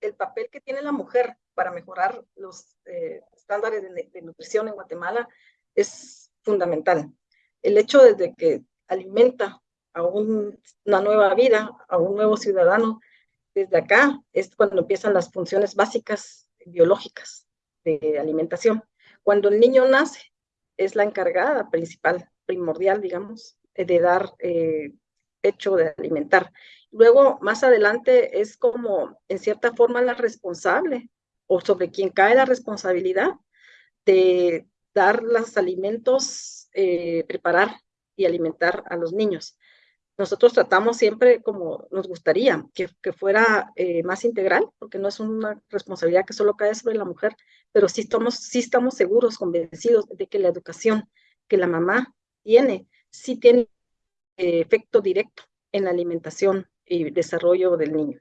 el papel que tiene la mujer para mejorar los eh, estándares de, nutrición en Guatemala es fundamental. El hecho desde que alimenta a una nueva vida, a un nuevo ciudadano, desde acá es cuando empiezan las funciones básicas biológicas de alimentación. Cuando el niño nace, es la encargada principal, primordial, digamos, de dar eh, hecho de alimentar. Luego, más adelante, es como, en cierta forma, la responsable o sobre quien cae la responsabilidad de dar los alimentos, eh, preparar y alimentar a los niños. Nosotros tratamos siempre como nos gustaría que, que fuera eh, más integral, porque no es una responsabilidad que solo cae sobre la mujer, pero sí estamos, sí estamos seguros, convencidos de que la educación que la mamá tiene, sí tiene eh, efecto directo en la alimentación y desarrollo del niño.